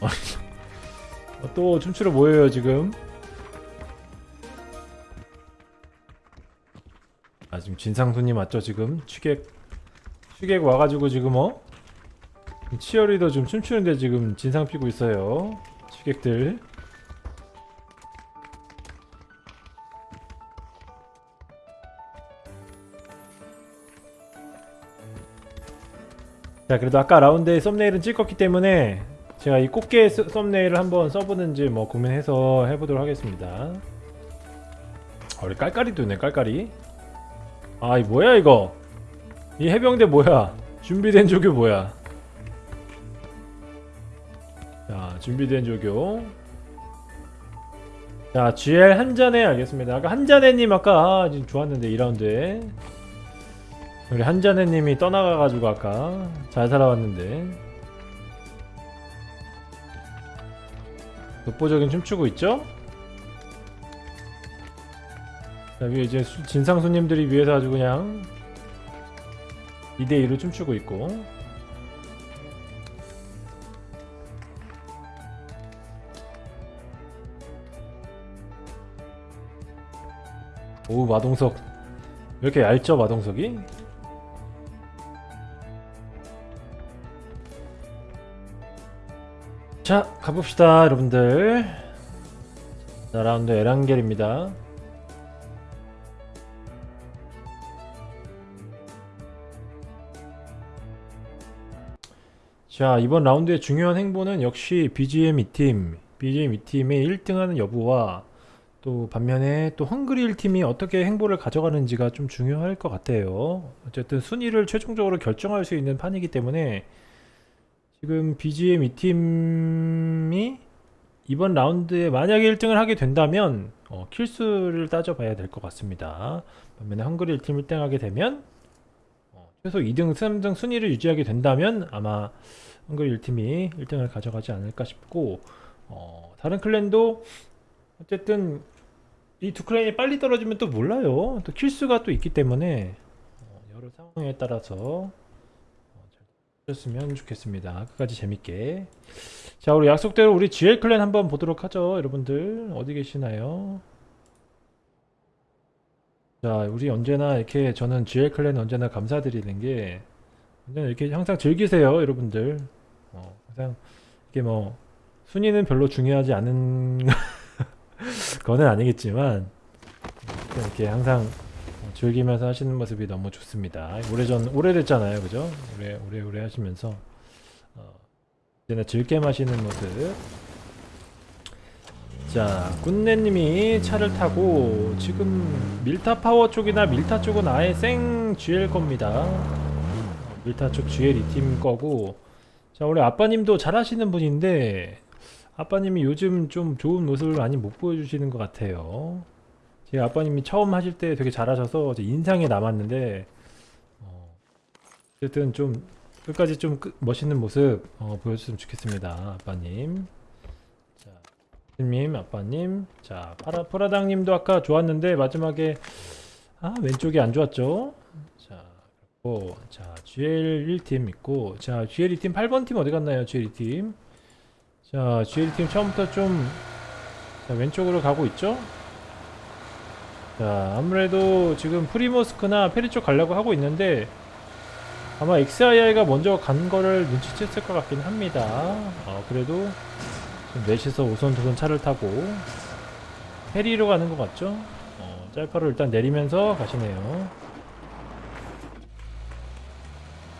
어, 또 춤추러 모여요 지금? 아 지금 진상손님 맞죠 지금? 취객 취객 와가지고 지금 어? 치어리더 좀 춤추는데 지금 진상 피고 있어요 취객들. 자 그래도 아까 라운드에 썸네일은 찍었기 때문에 제가 이 꽃게 스- 썸네일을 한번 써보는지 뭐 고민해서 해보도록 하겠습니다. 어, 우리 깔깔이도 있네 깔깔이. 아이 뭐야 이거? 이 해병대 뭐야? 준비된 조교 뭐야? 자 준비된 조교. 자 GL 한 잔에 알겠습니다. 아까 한 잔에님 아까 아, 지금 좋았는데 2라운드에. 우리 한잔해님이 떠나가가지고 아까 잘 살아왔는데 독보적인 춤추고 있죠? 자 위에 이제 수- 진상 손님들이 위에서 아주 그냥 2대2로 춤추고 있고 오 마동석 왜 이렇게 얇죠 마동석이? 자 가봅시다 여러분들. 자 라운드 에란겔입니다. 자 이번 라운드의 중요한 행보는 역시 BGM 2팀. BGM 2팀의 1등하는 여부와 또 반면에 또 헝그리 1팀이 어떻게 행보를 가져가는지가 좀 중요할 것 같아요. 어쨌든 순위를 최종적으로 결정할 수 있는 판이기 때문에 지금 BGM 2팀이 이번 라운드에 만약에 1등을 하게 된다면 어, 킬수를 따져봐야 될 것 같습니다. 반면에 헝그리 1팀 1등 하게 되면 어, 최소 2등, 3등 순위를 유지하게 된다면 아마 헝그리 1팀이 1등을 가져가지 않을까 싶고 어, 다른 클랜도 어쨌든 이 두 클랜이 빨리 떨어지면 또 몰라요. 또 킬수가 또 있기 때문에 어, 여러 상황에 따라서 어, 셨으면 좋겠습니다. 끝까지 재밌게. 자, 우리 약속대로 우리 GL 클랜 한번 보도록 하죠. 여러분들 어디 계시나요? 자, 우리 언제나 이렇게 저는 GL 클랜 언제나 감사드리는 게 이렇게 항상 즐기세요, 여러분들. 어, 항상 이게 뭐 순위는 별로 중요하지 않은 거는 아니겠지만 이렇게 항상 즐기면서 하시는 모습이 너무 좋습니다. 오래전 오래됐잖아요, 그죠? 오래 오래 오래 하시면서 어, 이제는 즐게 마시는 모습. 자, 꾼네님이 차를 타고 지금 밀타 파워 쪽이나 밀타 쪽은 아예 생 GL 겁니다. 어, 밀타 쪽 GL 2팀 거고. 자, 우리 아빠님도 잘하시는 분인데 아빠님이 요즘 좀 좋은 모습을 많이 못 보여주시는 것 같아요. 제 아빠님이 처음 하실 때 되게 잘하셔서 제 인상에 남았는데 어, 어쨌든 좀 끝까지 좀 끝- 멋있는 모습 어, 보여줬으면 좋겠습니다 아빠님. 자 님 아빠님. 자 파라, 프라당님도 아까 좋았는데 마지막에 아 왼쪽이 안 좋았죠? 자 그리고 자 GL 1팀 있고 자 GL 2팀 8번 팀 어디 갔나요 GL 2팀? 자 GL 2팀 처음부터 좀 자, 왼쪽으로 가고 있죠 자 아무래도 지금 프리모스크나 페리 쪽 가려고 하고 있는데 아마 XII가 먼저 간 거를 눈치챘을 것 같긴 합니다. 어, 그래도 좀 넷이서 우선조선 차를 타고 페리로 가는 것 같죠? 어, 짤파로 일단 내리면서 가시네요.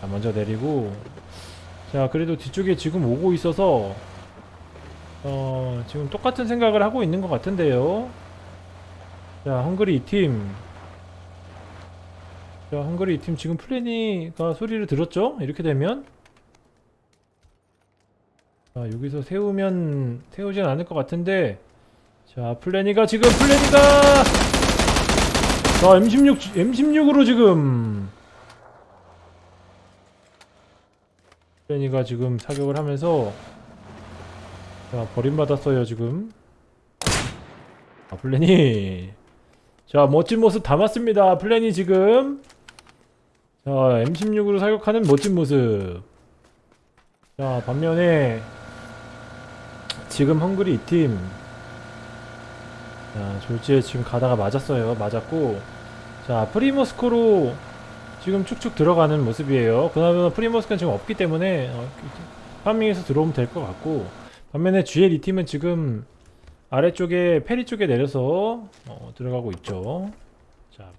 자 먼저 내리고. 자 그래도 뒤쪽에 지금 오고 있어서 어 지금 똑같은 생각을 하고 있는 것 같은데요 자 헝그리 2팀. 자 헝그리 2팀 지금 플래니가 소리를 들었죠? 이렇게 되면? 자 여기서 세우면 세우진 않을 것 같은데. 자 플래니가 지금 플래니가! 자 M16 M16으로 지금. 플래니가 지금 사격을 하면서. 자 버림받았어요 지금. 아 플래니 자 멋진 모습 담았습니다. 플래니 지금. 자 M16으로 사격하는 멋진 모습. 자 반면에 지금 헝그리 2팀. 자 졸지에 지금 가다가 맞았어요. 맞았고. 자 프리모스크로 지금 축축 들어가는 모습이에요. 그나마 프리모스크는 지금 없기 때문에 어, farming해서 들어오면 될 것 같고. 반면에 GL 2팀은 지금 아래쪽에 페리 쪽에 내려서 어, 들어가고 있죠 자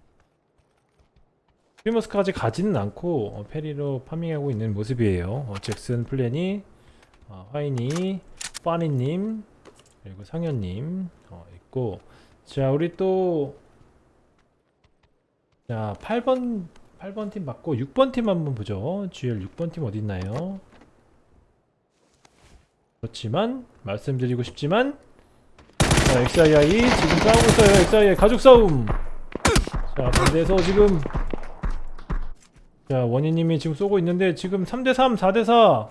프리모스크까지 가지는 않고 어, 페리로 farming하고 있는 모습이에요 어, 잭슨 플래니 어, 화이니 파니님 그리고 상현님 어, 있고 자 우리 또 자, 8번 8번 팀 맞고 6번 팀 한번 보죠. GL 6번 팀 어디 있나요? 그렇지만 말씀드리고 싶지만 자, XII 지금 싸우고 있어요. XII 가족 싸움. 자, 반대에서 지금 자, 원희님이 지금 쏘고 있는데 지금 3대3, 4대4,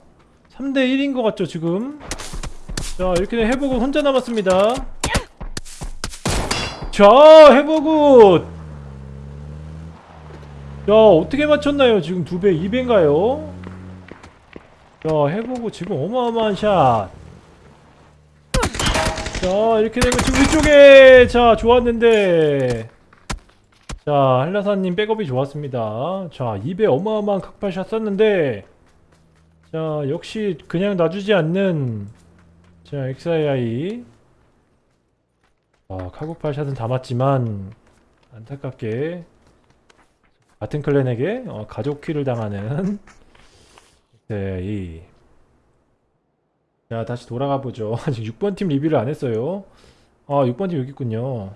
3대1인 것 같죠, 지금? 자, 이렇게 해보고 혼자 남았습니다. 자, 해보고 야 어떻게 맞췄나요 지금 두배 2배인가요? 자 해보고 지금 어마어마한 샷. 자 이렇게 되면 지금 위쪽에 자 좋았는데 자 한라사님 백업이 좋았습니다. 자 2배 어마어마한 각발샷 썼는데 자 역시 그냥 놔주지 않는 자 XII 아 카고팔샷은 다 맞지만 안타깝게 같은 클랜에게 어, 가족 키를 당하는 네, 이. 자 다시 돌아가 보죠. 아직 6번 팀 리뷰를 안 했어요. 아 6번 팀 여기 있군요.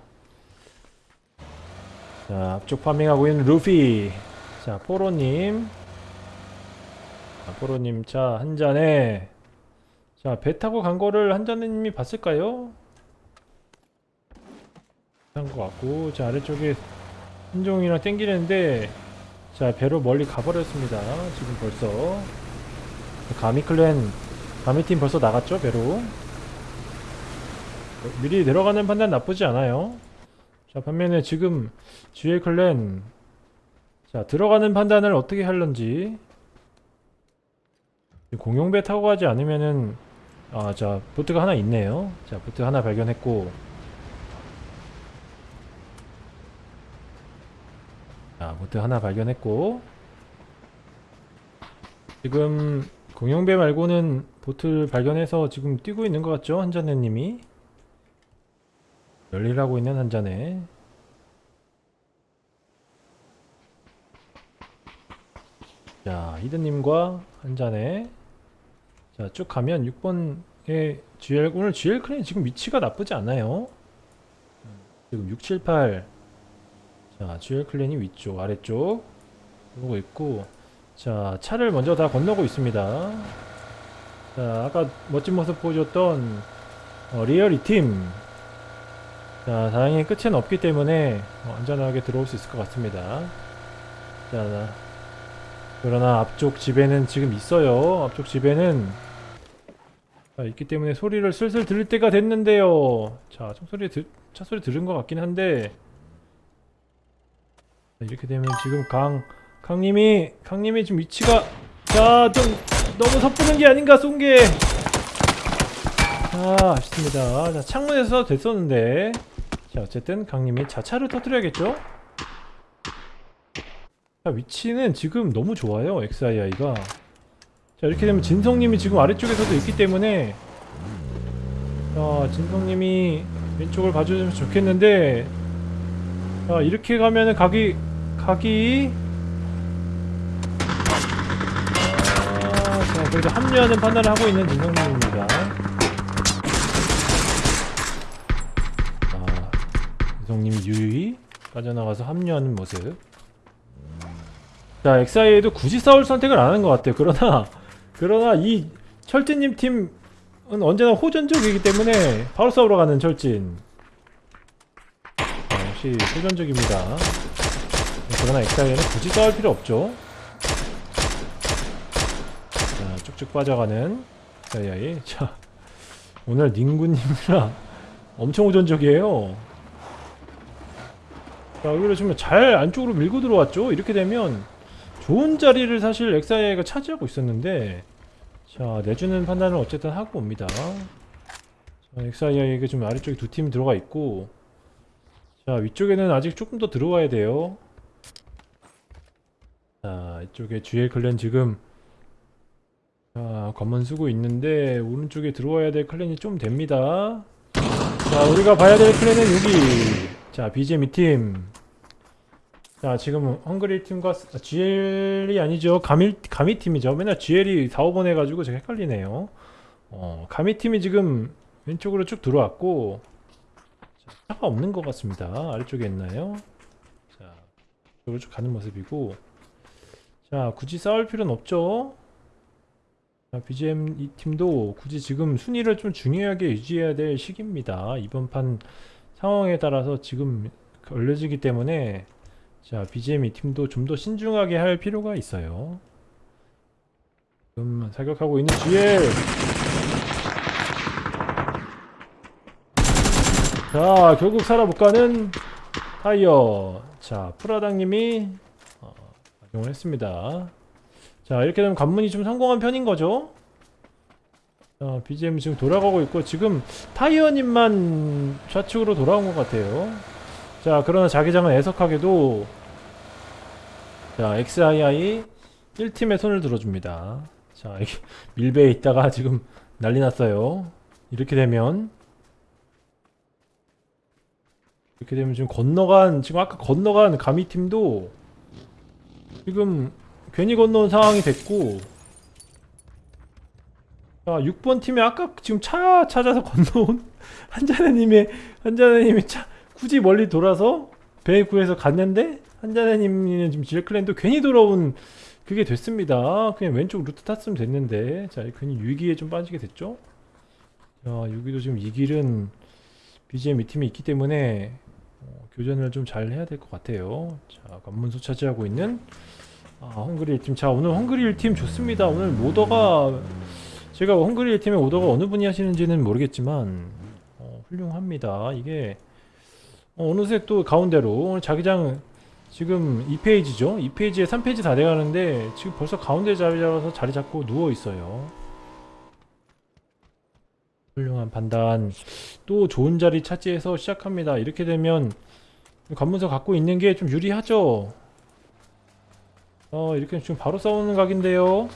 자 앞쪽 파밍하고 있는 루피. 자 포로님. 자, 포로님 차 한 잔에. 자 배 타고 간 거를 한 잔님이 봤을까요? 한것 같고 자 아래쪽에 hin종이랑 땡기는데 자 배로 멀리 가버렸습니다. 지금 벌써. 가미클랜 가미팀 벌써 나갔죠 배로 미리 내려가는 판단 나쁘지 않아요. 자 반면에 지금 GL 클랜 자 들어가는 판단을 어떻게 할런지. 공용배 타고 가지 않으면은 아자 보트가 하나 있네요. 자 보트 하나 발견했고. 자, 보트 하나 발견했고. 지금 공룡배 말고는 보트를 발견해서 지금 뛰고 있는 것 같죠? 한자네님이? 열일하고 있는 한자네. 자, 히든님과 한자네. 자, 쭉 가면 6번의 GL, 오늘 GL clan 지금 위치가 나쁘지 않아요. 지금 678 자, GL clan이 위쪽, 아래쪽 보고 있고 자, 차를 먼저 다 건너고 있습니다. 자, 아까 멋진 모습 보여줬던 어, 리얼 2팀 자, 다행히 끝은 없기 때문에 어, 안전하게 들어올 수 있을 것 같습니다. 자, 그러나 앞쪽 집에는 지금 있어요. 앞쪽 집에는 자, 있기 때문에 소리를 슬슬 들을 때가 됐는데요. 자, 총소리 들, 차소리 들은 것 같긴 한데 이렇게 되면 지금 강 강님이 강님이 지금 위치가 자 좀 너무 섣부른 게 아닌가 쏜 게. 아 아쉽습니다. 자 창문에서 됐었는데. 자 어쨌든 강님이 자차를 터뜨려야겠죠? 자 위치는 지금 너무 좋아요 XII가. 자 이렇게 되면 진성님이 지금 아래쪽에서도 있기 때문에. 자 진성님이 왼쪽을 봐주면 좋겠는데. 자 이렇게 가면은 각이 각이 자 그래도 합류하는 판단을 하고 있는 진성님입니다. 아 진성님이 유유히 빠져나가서 합류하는 모습. 자 엑사이에도 굳이 싸울 선택을 안 하는 것 같아요. 그러나 그러나 이 철진님 팀은 언제나 호전적이기 때문에 바로 싸우러 가는 철진. 자, 역시 호전적입니다. 그러나 엑사이에는 굳이 싸울 필요 없죠 자 쭉쭉 빠져가는 엑사이아이 자 오늘 닝구님이랑 엄청 호전적이에요. 자 여기로 지금 잘 안쪽으로 밀고 들어왔죠? 이렇게 되면 좋은 자리를 사실 엑사이아이가 차지하고 있었는데 자 내주는 판단을 어쨌든 하고 옵니다. XII에게 좀 아래쪽에 두 팀 들어가 있고 자 위쪽에는 아직 조금 더 들어와야 돼요. 자 이쪽에 GL 클랜 지금 자 관문 쓰고 있는데 오른쪽에 들어와야 될 클랜이 좀 됩니다. 자 우리가 봐야 될 클랜은 여기. 자 BGM 이팀. 자 지금 헝그리 팀과 스- 아, GL이 아니죠. 가미, 가미 팀이죠. 맨날 GL이 4, 5번 해가지고 제가 헷갈리네요. 어 가미 팀이 지금 왼쪽으로 쭉 들어왔고 자, 차가 없는 것 같습니다. 아래쪽에 있나요? 자 이쪽으로 쭉 가는 모습이고. 자 굳이 싸울 필요는 없죠. 자, BGM 이 팀도 굳이 지금 순위를 좀 중요하게 유지해야 될 시기입니다. 이번 판 상황에 따라서 지금 걸려지기 때문에 자 BGM 이 팀도 좀 더 신중하게 할 필요가 있어요. 지금 사격하고 있는 GL 자 결국 살아 못 가는 타이어. 자 프라당님이 어, 악용을 했습니다 자 이렇게 되면 관문이 좀 성공한 편인 거죠? 자 BGM 지금 돌아가고 있고 지금 타이어님만 좌측으로 돌아온 것 같아요. 자 그러나 자기장은 애석하게도 자 XII 1팀의 손을 들어줍니다. 자 이게 밀배에 있다가 지금 난리 났어요. 이렇게 되면 이렇게 되면 지금 건너간 지금 아까 건너간 가미팀도 지금 괜히 건너온 상황이 됐고. 자 6번 팀이 아까 지금 차 찾아서 건너온 한자네님의 한자네님이 차 굳이 멀리 돌아서 배 구해서 갔는데 한자네님은 지금 지레클랜도 괜히 돌아온 그게 됐습니다. 그냥 왼쪽 루트 탔으면 됐는데. 자 괜히 위기에 좀 빠지게 됐죠? 자 여기도 지금 이 길은 BGM 이 팀이 있기 때문에 어, 교전을 좀 잘 해야 될 것 같아요. 자, 관문소 차지하고 있는 아, 헝그리 1팀. 자, 오늘 헝그리 1팀 좋습니다. 오늘 모더가 제가 헝그리 1팀의 오더가 어느 분이 하시는지는 모르겠지만 어, 훌륭합니다. 이게 어, 어느새 또 가운데로 오늘 자기장 지금 2페이지죠. 2페이지에 3페이지 다 돼가는데 지금 벌써 가운데 자리 잡아서 자리 잡고 누워 있어요. 훌륭한 판단. 또 좋은 자리 차지해서 시작합니다. 이렇게 되면 관문서 갖고 있는 게 좀 유리하죠. 어 이렇게 지금 바로 싸우는 각인데요.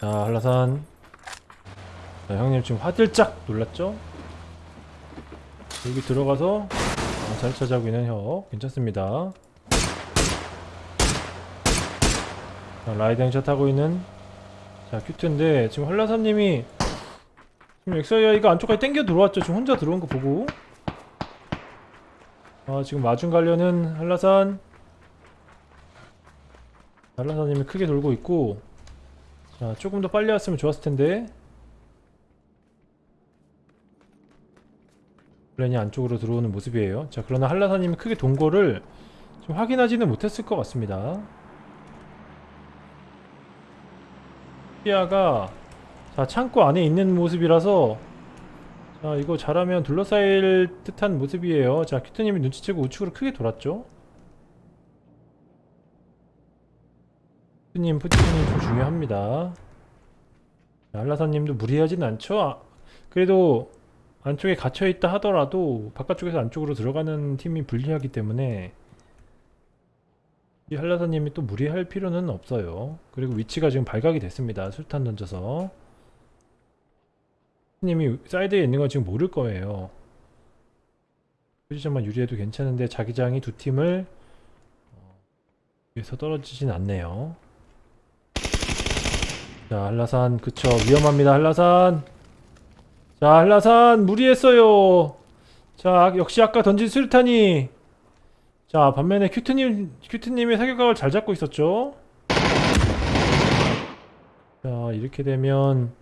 자 한라산. 자, 형님 지금 화들짝 놀랐죠? 여기 들어가서 어, 자리 차지하고 있는 혀 괜찮습니다. 자, 라이딩 샷 하고 있는 자 큐트인데 지금 한라사님이 지금 엑사이아이가 안쪽까지 땡겨 들어왔죠 지금 혼자 들어온 거 보고 아 지금 마중 가려는 한라산. 한라사님이 크게 돌고 있고 자 조금 더 빨리 왔으면 좋았을 텐데. 플랜이 안쪽으로 들어오는 모습이에요. 자 그러나 한라사님이 크게 돈 거를 좀 확인하지는 못했을 것 같습니다. 시야가 자 창고 안에 있는 모습이라서 자 이거 잘하면 둘러싸일 듯한 모습이에요 자 큐트님이 눈치채고 우측으로 크게 돌았죠 큐트님 포지션이 좀 중요합니다 자, 한라사님도 무리하진 않죠 아, 그래도 안쪽에 갇혀있다 하더라도 바깥쪽에서 안쪽으로 들어가는 팀이 불리하기 때문에 이 한라사님이 또 무리할 필요는 없어요. 그리고 위치가 지금 발각이 됐습니다. 술탄 던져서. 님이 사이드에 있는 건 지금 모를 거예요. 포지션만 유리해도 괜찮은데 자기장이 두 팀을 어, 위에서 떨어지진 않네요. 자 한라산 그쵸. 위험합니다 한라산. 자 한라산 무리했어요. 자 역시 아까 던진 수류탄이. 자 반면에 큐트님 큐트님의 사격각을 잘 잡고 있었죠. 자 이렇게 되면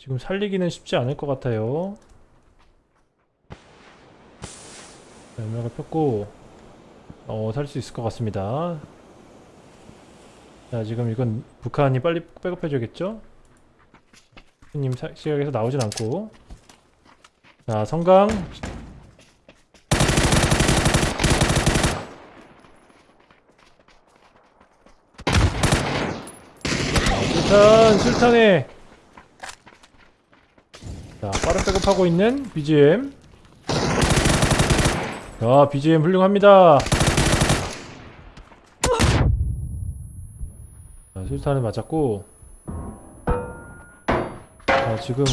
지금 살리기는 쉽지 않을 것 같아요. 자, 연막을 폈고 어 살 수 있을 것 같습니다. 자 지금 이건 북한이 빨리 백업해줘야겠죠? 사- 시각에서 나오진 않고. 자 성강 술탄 술탄에 자 빠른 백업하고 있는 BGM 자 BGM 훌륭합니다. 자 술탄을 맞았고. 자 지금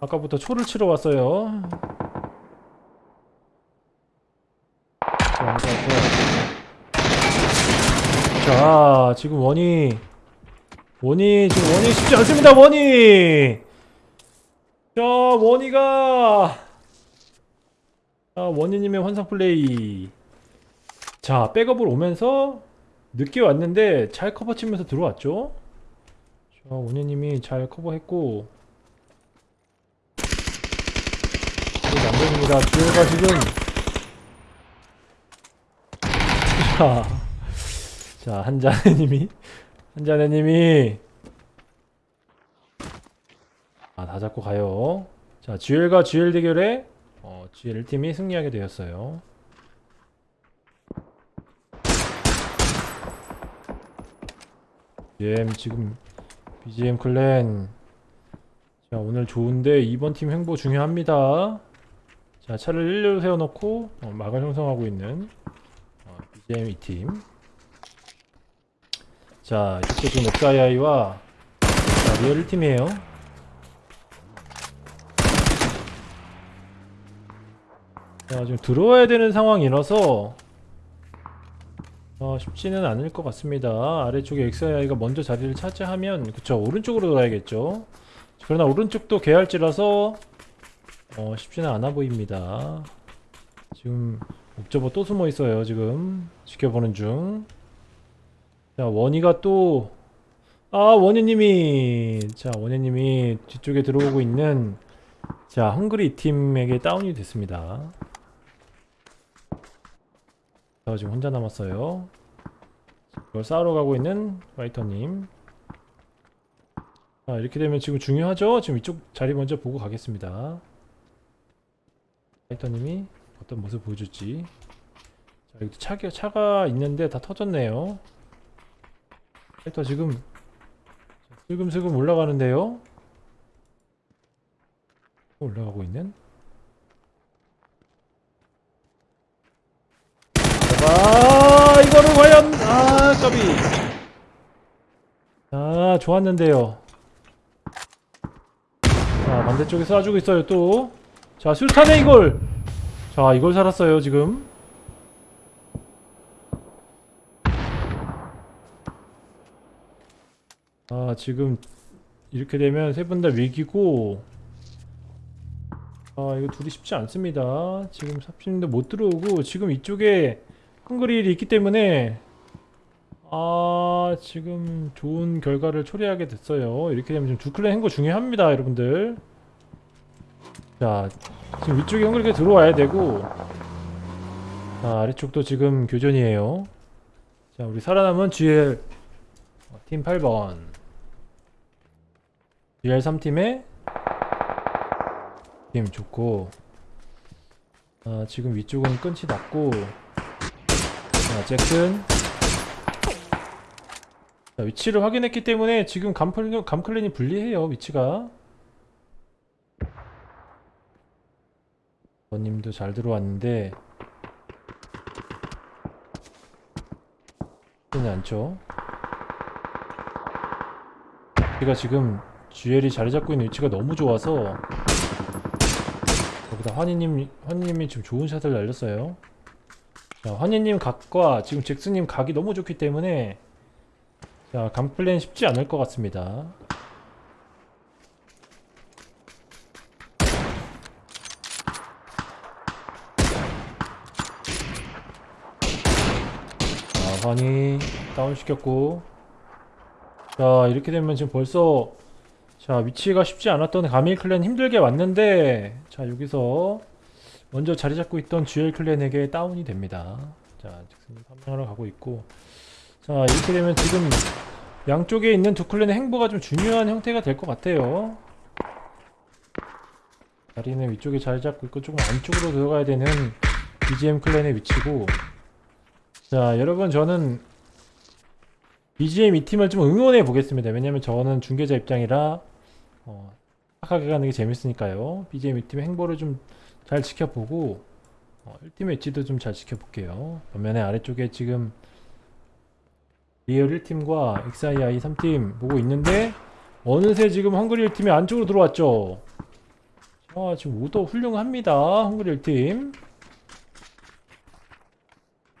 아까부터 초를 치러 왔어요. 자. 자 지금 원이 원이 지금 원이 쉽지 않습니다 원이 자 원이가. 자 원희님의 환상 플레이. 자 백업을 오면서 늦게 왔는데 잘 커버 치면서 들어왔죠? 자 원희님이 잘 커버했고. 남편입니다. 주호가 지금. 자, 자 한자네님이. 한자네님이 아, 다 잡고 가요. 자, GL과 GL 대결에 어, GL 팀이 승리하게 되었어요. BGM 지금 BGM clan 자 오늘 좋은데 2번 팀 행보 중요합니다. 자 차를 일렬로 세워놓고 어, 막을 형성하고 있는 어, BGM 2팀 자 이쪽도 지금 자, 리얼 1팀이에요. 자, 지금 들어와야 되는 상황이라서 어, 쉽지는 않을 것 같습니다. 아래쪽에 XI가 먼저 자리를 차지하면 그쵸 오른쪽으로 돌아야겠죠. 그러나 오른쪽도 개할지라서 어, 쉽지는 않아 보입니다. 지금 옵저버 또 숨어 있어요. 지금 지켜보는 중. 자 원희가 또 아 원희님이 자 원희님이 뒤쪽에 들어오고 있는 자 헝그리 팀에게 다운이 됐습니다. 저 지금 혼자 남았어요. 이걸 싸우러 가고 있는 화이터님. 자, 이렇게 되면 지금 중요하죠? 지금 이쪽 자리 먼저 보고 가겠습니다. 화이터님이 어떤 모습 보여줄지. 자, 여기 차가, 차가 있는데 다 터졌네요. 화이터 지금 슬금슬금 올라가는데요? 올라가고 있는? 아 이거를 과연 아 까비 아 좋았는데요. 자 반대쪽에 쏴주고 있어요 또자 술탄에 이걸 자 이걸 살았어요 지금. 아 지금 이렇게 되면 세 분 다 위기고. 아 이거 둘이 쉽지 않습니다. 지금 삽신도 못 들어오고 지금 이쪽에 헝그릴이 있기 때문에 아 지금 좋은 결과를 초래하게 됐어요. 이렇게 되면 지금 두 클랜 행거 중요합니다 여러분들. 자 지금 위쪽에 헝그리가 들어와야 되고 자 아래쪽도 지금 교전이에요. 자 우리 살아남은 GL 어, 팀 8번. GL 3팀에 팀 좋고 아 지금 위쪽은 끈이 났고 자, 잭슨. 자, 위치를 확인했기 때문에 지금 감클, 감클랜이 불리해요, 위치가. 버님도 잘 들어왔는데. 는 않죠. 우리가 지금 GL이 자리 잡고 있는 위치가 너무 좋아서 거기다 환희님, 환희님이 지금 좋은 샷을 날렸어요. 자, 환희님 각과 지금 잭스님 각이 너무 좋기 때문에 자, 감플랜 쉽지 않을 것 같습니다. 자, 환희 다운시켰고 자, 이렇게 되면 지금 벌써 자, 위치가 쉽지 않았던 가밀 클랜 힘들게 왔는데 자, 여기서 먼저 자리 잡고 있던 GL 클랜에게 다운이 됩니다. 자, 잭슨이 판명하러 가고 있고 자, 이렇게 되면 지금 양쪽에 있는 두 클랜의 행보가 좀 중요한 형태가 될 것 같아요. 자리는 위쪽에 자리 잡고 있고 조금 안쪽으로 들어가야 되는 BGM 클랜의 위치고 자, 여러분 저는 BGM 이 팀을 좀 응원해 보겠습니다. 왜냐면 저는 중계자 입장이라 어, 착하게 가는 게 재밌으니까요. BGM 이 팀의 행보를 좀 잘 지켜보고 어, 1팀의 위치도 좀 잘 지켜볼게요. 반면에 아래쪽에 지금 리얼 1팀과 XII 3팀 보고 있는데 어느새 지금 헝그리 1팀이 안쪽으로 들어왔죠. 아, 지금 오더 훌륭합니다. 헝그리 1팀.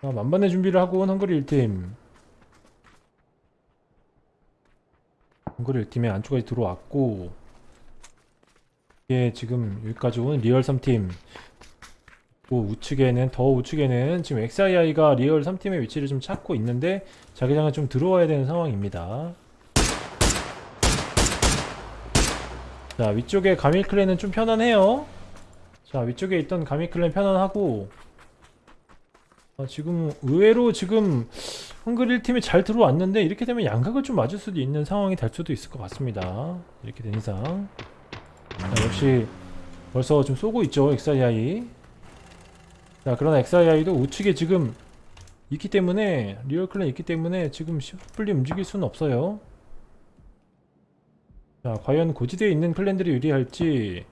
아, 만반의 준비를 하고 온 헝그리 1팀. 헝그리 1팀의 안쪽까지 들어왔고 이게 지금 여기까지 온 리얼 3팀 또 우측에는 더 우측에는 지금 XII가 리얼 3팀의 위치를 좀 찾고 있는데 자기장은 좀 들어와야 되는 상황입니다. 자 위쪽에 가밀클랜은 좀 편안해요. 자 위쪽에 있던 가밀클랜 편안하고 아, 지금 의외로 지금 헝그리 1팀이 잘 들어왔는데 이렇게 되면 양각을 좀 맞을 수도 있는 상황이 될 수도 있을 것 같습니다. 이렇게 된 이상 자, 역시 벌써 좀 쏘고 있죠 XII 자 그러나 XII도 우측에 지금 있기 때문에 리얼 클랜 있기 때문에 지금 쉽게 움직일 수는 없어요. 자 과연 고지대에 있는 클랜들이 유리할지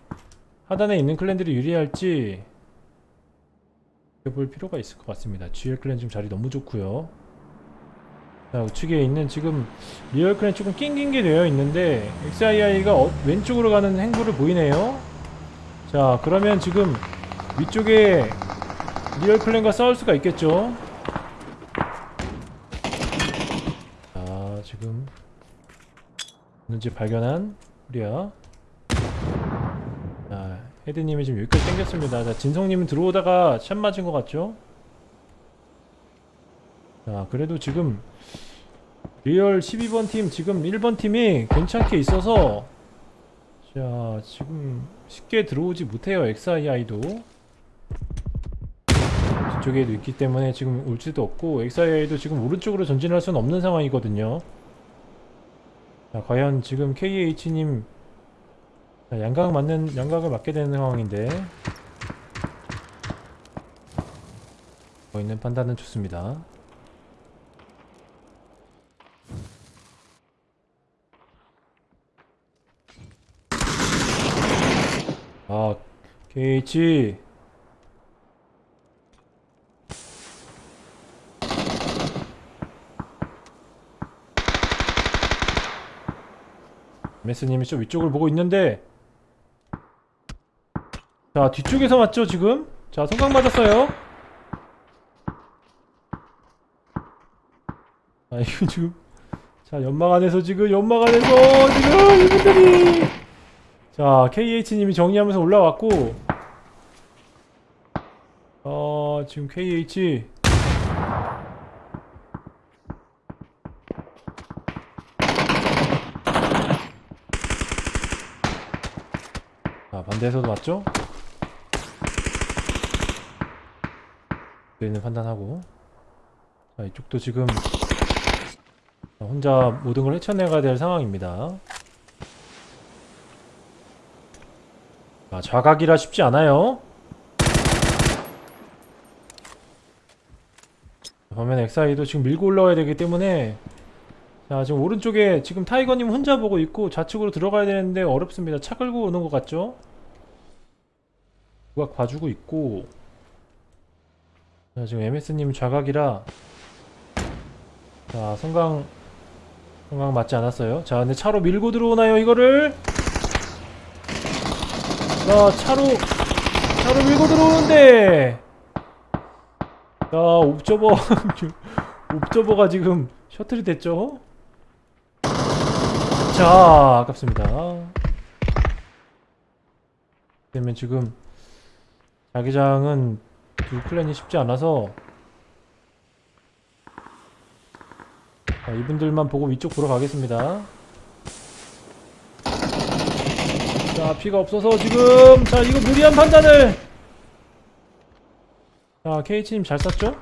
하단에 있는 클랜들이 유리할지 볼 필요가 있을 것 같습니다. GL 클랜 지금 자리 너무 좋고요 자 우측에 있는 지금 리얼 클랜 조금 낑긴 게 되어 있는데 XII가 어, 왼쪽으로 가는 행보를 보이네요. 자 그러면 지금 위쪽에 리얼 클랜과 싸울 수가 있겠죠? 자 지금 뭔지 발견한 우리야. 자 헤드님이 지금 여기까지 당겼습니다. 자 진성님은 들어오다가 샷 맞은 것 같죠 자 그래도 지금 리얼 12번 팀 지금 1번 팀이 괜찮게 있어서 자 지금 쉽게 들어오지 못해요 XII도. 뒤쪽에도 있기 때문에 지금 올지도 없고 XII도 지금 오른쪽으로 전진할 수는 없는 상황이거든요. 자 과연 지금 KH님 자, 양각 맞는 양각을 맞게 되는 상황인데. 뭐 있는 판단은 좋습니다 아, KH. 메스님이 좀 위쪽을 보고 있는데 자 뒤쪽에서 맞죠 지금? 자 성광 맞았어요 아 이거 지금 자 연막 안에서 지금 연막 안에서 지금 이분들이 자 KH님이 정리하면서 올라왔고 어 지금 KH 자 반대에서도 맞죠? 있는 판단하고 자 이쪽도 지금 혼자 모든 걸 헤쳐내가야 될 상황입니다 좌각이라 쉽지 않아요. 반면에 엑사이도 지금 밀고 올라와야 되기 때문에 자 지금 오른쪽에 지금 타이거님 혼자 보고 있고 좌측으로 들어가야 되는데 어렵습니다. 차 끌고 오는 것 같죠? 누가 봐주고 있고 자 지금 MS님 좌각이라 자 성강 성강 맞지 않았어요. 자 근데 차로 밀고 들어오나요 이거를? 자 차로 차로 밀고 들어오는데. 자 옵저버 옵저버가 지금 셔틀이 됐죠? 자 아깝습니다. 그러면 지금 자기장은 두 플랜이 쉽지 않아서. 자, 이분들만 보고 위쪽 보러 가겠습니다 자 피가 없어서 지금 자 이거 무리한 판단을. 자 KH님 잘 쐈죠?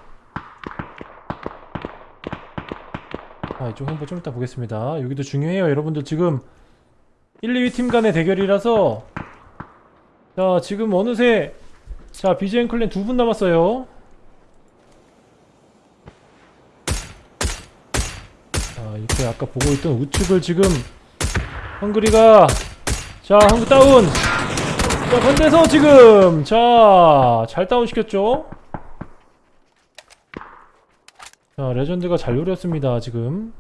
자 이쪽 홍보 좀 이따 보겠습니다. 여기도 중요해요 여러분들. 지금 1, 2위 팀 간의 대결이라서. 자 지금 어느새 자 BGM 클랜 두 분 남았어요. 자 이렇게 아까 보고 있던 우측을 지금 헝그리가 자 헝그 다운. 자 건대서 지금. 자 잘 다운 시켰죠? 자 레전드가 잘 노렸습니다 지금.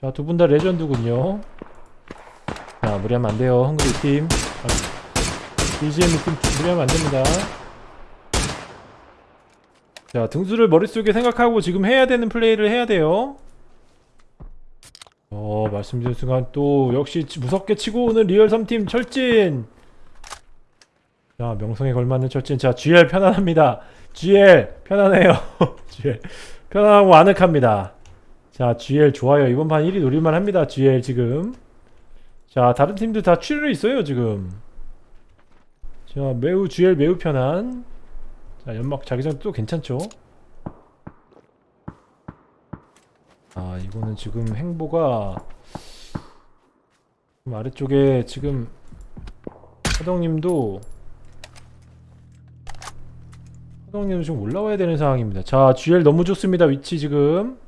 자 두 분 다 레전드군요. 자 무리하면 안 돼요 헝그리 팀. 아, BGM 느낌 무리하면 안 됩니다. 자 등수를 머릿속에 생각하고 지금 해야 되는 플레이를 해야 돼요 어 말씀드린 순간 또 역시 치- 무섭게 치고 오는 리얼 3팀 철진. 자 명성에 걸맞는 철진. 자 GL 편안합니다. GL 편안해요. GL 편안하고 아늑합니다. 자 GL 좋아요. 이번 판 1위 노릴만 합니다. GL 지금. 자 다른 팀들 다 출혈이 있어요 지금. 자 매우 GL 매우 편한. 자 연막 자기장 또 괜찮죠 아 이거는 지금 행보가 좀 아래쪽에 지금 하덕님도 하덕님도 지금 올라와야 되는 상황입니다. 자 GL 너무 좋습니다. 위치 지금.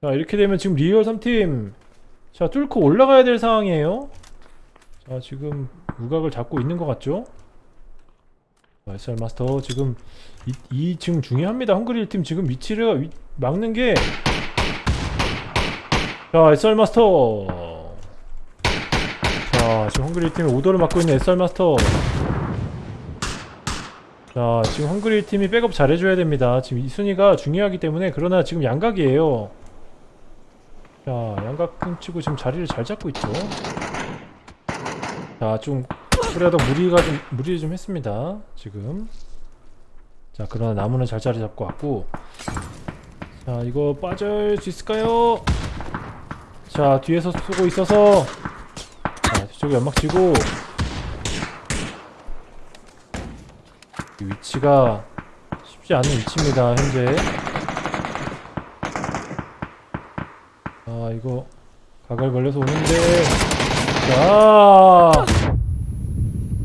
자 이렇게 되면 지금 리얼 3팀. 자 뚫고 올라가야 될 상황이에요. 자 지금 우각을 잡고 있는 것 같죠? 자, SR 마스터 지금 이, 이 지금 중요합니다. 헝그리 1팀 지금 위치를 위- 막는 게 자, SR 마스터. 자, 지금 헝그리 팀이 오더를 맡고 있는 SR 마스터. 자, 지금 헝그리 팀이 백업 잘해줘야 됩니다. 지금 이 순위가 중요하기 때문에 그러나 지금 양각이에요. 자, 양각 훔치고 지금 자리를 잘 잡고 있죠. 자, 좀 그래도 무리가 좀 무리 좀 했습니다. 지금. 자, 그러나 나무는 잘 자리 잡고 왔고. 자, 이거 빠질 수 있을까요? 자 뒤에서 쏘고 있어서. 자 뒤쪽에 연막 치고. 이 위치가 쉽지 않은 위치입니다 현재. 아 이거 가갈 걸려서 오는데. 자.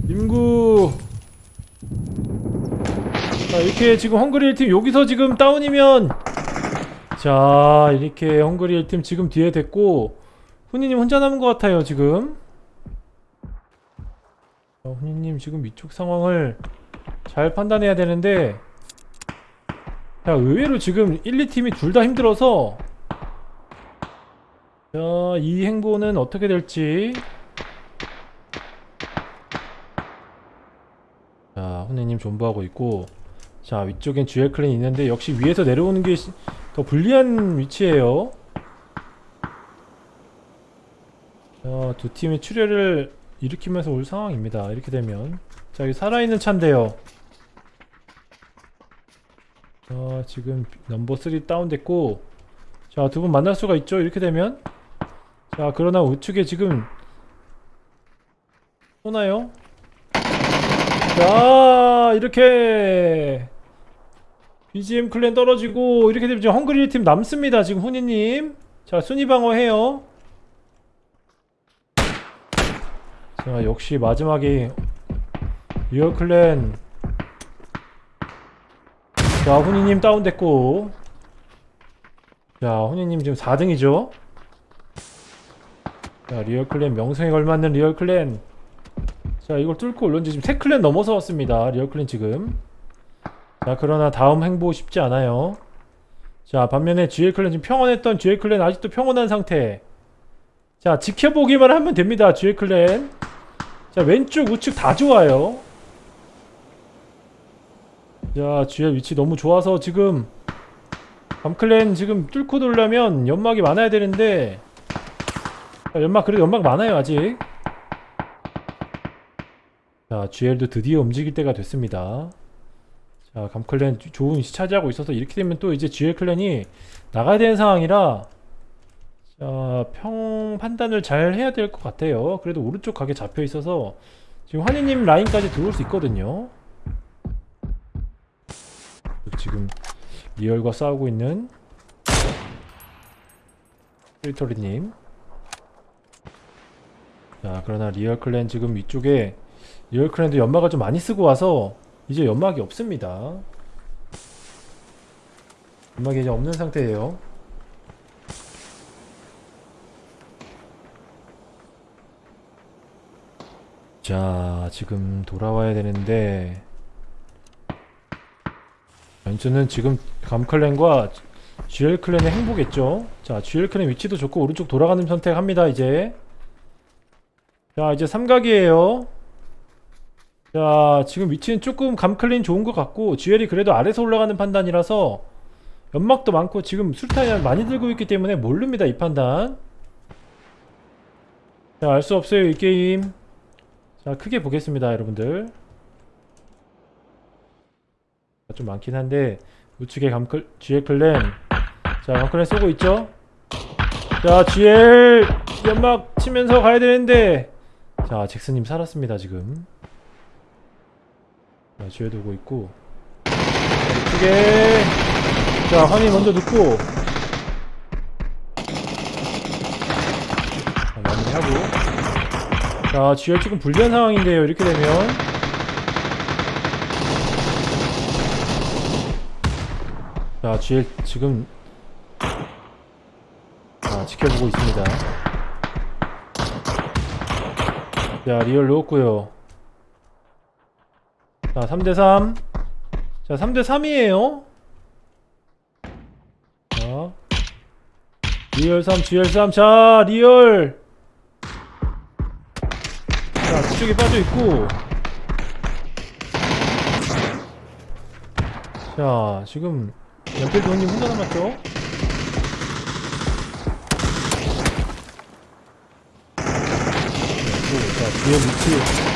임구. 자 이렇게 지금 헝그리 1팀 여기서 지금 다운이면 자 이렇게 헝그리 1팀 지금 뒤에 됐고 훈이님 혼자 남은 것 같아요 지금. 자, 훈이님 지금 위쪽 상황을 잘 판단해야 되는데 자 의외로 지금 1, 2팀이 둘 다 힘들어서 자이 행보는 어떻게 될지. 자 훈이님 존버하고 있고 자 위쪽엔 GL 클랜이 있는데 역시 위에서 내려오는 게 더 불리한 위치예요. 자, 두 팀의 출혈을 일으키면서 올 상황입니다. 이렇게 되면 자, 여기 살아있는 차인데요. 자, 지금 넘버 3 다운됐고 자, 두 분 만날 수가 있죠. 이렇게 되면 자, 그러나 우측에 지금 쏘나요? 자, 이렇게 BGM 클랜 떨어지고 이렇게 되면 지금 헝그리 팀 남습니다 지금 훈이님. 자 순위 방어해요. 자 역시 마지막에 리얼 클랜. 자 훈이님 다운됐고. 자 훈이님 지금 4등이죠? 자 리얼 클랜 명성에 걸맞는 리얼 클랜. 자 이걸 뚫고 올런지 지금 3클랜 넘어서 왔습니다 리얼 클랜 지금 자 그러나 다음 행보 쉽지 않아요. 자 반면에 GL 클랜 지금 평온했던 GL 클랜 아직도 평온한 상태. 자 지켜보기만 하면 됩니다 GL 클랜. 자 왼쪽 우측 다 좋아요. 자 GL 위치 너무 좋아서 지금 밤클랜 지금 뚫고 돌려면 연막이 많아야 되는데. 자, 연막 그래도 연막 많아요 아직. 자 GL도 드디어 움직일 때가 됐습니다 자, 감클랜 좋은 위치 차지하고 있어서 이렇게 되면 또 이제 GL 클랜이 나가야 되는 상황이라 자, 평 판단을 잘 해야 될 것 같아요. 그래도 오른쪽 각이 잡혀 있어서 지금 환희님 라인까지 들어올 수 있거든요. 지금 리얼과 싸우고 있는 스리토리님. 자, 그러나 리얼 클랜 지금 위쪽에 리얼 클랜도 연막을 좀 많이 쓰고 와서 이제 연막이 없습니다. 연막이 이제 없는 상태예요. 자 지금 돌아와야 되는데 연주는 지금 감클랜과 GL클랜의 행보겠죠? 자 GL클랜 위치도 좋고 오른쪽 돌아가는 선택합니다 이제. 자 이제 삼각이에요. 자 지금 위치는 조금 감클린 좋은 것 같고 GL이 그래도 아래서 올라가는 판단이라서 연막도 많고 지금 술탄이 많이 들고 있기 때문에 모릅니다 이 판단. 자알 수 없어요 이 게임. 자 크게 보겠습니다 여러분들. 자, 좀 많긴 한데 우측에 감클 GL 클랜. 자 감클랜 쏘고 있죠? 자 GL 연막 치면서 가야 되는데. 자 잭스님 살았습니다 지금 오고 있고. 자, 우측에 자 환희 먼저 넣고. 자 마무리하고. 자 GL 지금 불리한 상황인데요 이렇게 되면. 자 GL 지금 자 지켜보고 있습니다. 자 리얼 넣었고요 자 3대3 자 3대3이에요. 자 리얼 3 GL 3자 리얼. 자 뒤쪽에 빠져있고. 자 지금 연필 도님 혼자 남았죠? 자 뒤에 위치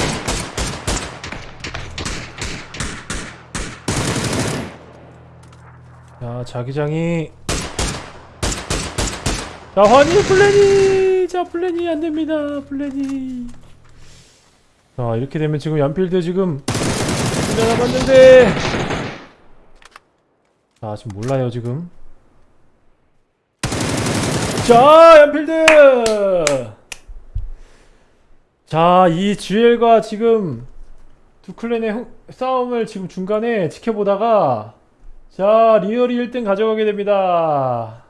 자 자기장이. 자 환희 플래니 자 플래니 안됩니다. 플래니 자 이렇게 되면 지금 연필도 지금 혼자 남았는데. 자 지금 몰라요 지금. 자 연필드! 자이 GL과 지금 두 클랜의 흥- 싸움을 지금 중간에 지켜보다가 자 리얼이 1등 가져가게 됩니다.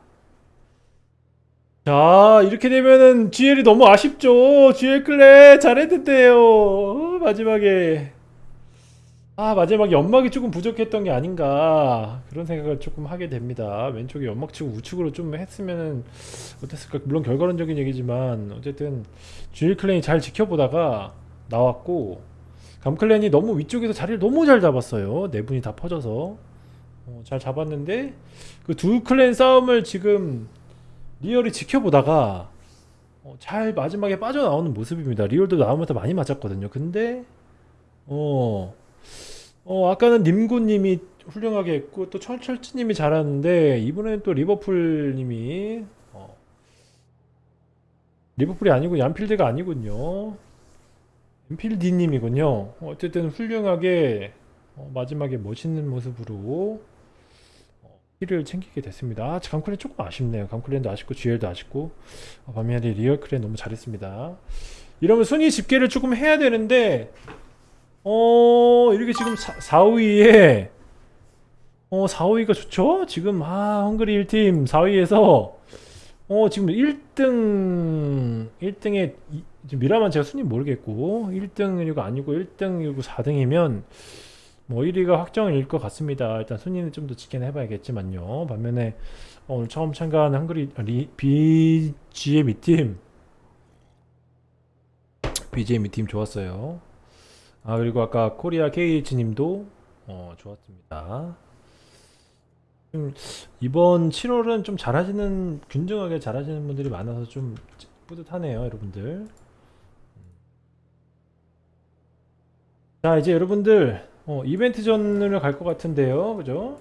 자 이렇게 되면은 GL이 너무 아쉽죠. GL 클랜 잘했는데요. 어, 마지막에. 아 마지막에 연막이 조금 부족했던 게 아닌가. 그런 생각을 조금 하게 됩니다. 왼쪽에 연막 치고 우측으로 좀 했으면은 어땠을까? 물론 결과론적인 얘기지만 어쨌든 GL 클랜이 잘 지켜보다가 나왔고 감클랜이 너무 위쪽에서 자리를 너무 잘 잡았어요. 네 분이 다 퍼져서 어, 잘 잡았는데 그 두 클랜 싸움을 지금 리얼이 지켜보다가 어, 잘 마지막에 빠져나오는 모습입니다. 리얼도 나오면서 많이 맞았거든요. 근데 어, 어 아까는 님구님이 훌륭하게 했고 또 철철치님이 잘하는데 이번에는 또 리버풀님이 어, 리버풀이 아니고 얀필드가 아니군요. 얀필디님이군요. 어쨌든 훌륭하게 어, 마지막에 멋있는 모습으로 어, 힐을 챙기게 됐습니다. 아, 감클랜 조금 아쉽네요. 감클랜도 아쉽고 GL도 아쉽고 어, 반면에 리얼클랜 너무 잘했습니다. 이러면 순위 집계를 조금 해야 되는데 어 이렇게 지금 4, 4 5위에 어 4, 5위가 좋죠? 지금 아 헝그리 1팀 4위에서 어 지금 1등 1등에 지금 미라만 제가 순위 모르겠고 1등이고 아니고 1등이고 4등이면 뭐 1위가 확정일 것 같습니다. 일단 순위는 좀 더 지켜내 봐야겠지만요. 반면에 어, 오늘 처음 참가한 한글이 리, BGM 이팀 BGM 이팀 좋았어요. 아 그리고 아까 코리아 KH님도 어, 좋았습니다. 좀 이번 7월은 좀 잘하시는 균등하게 잘하시는 분들이 많아서 좀 뿌듯하네요, 여러분들. 자 이제 여러분들 어, 이벤트 전으로 갈것 같은데요. 그죠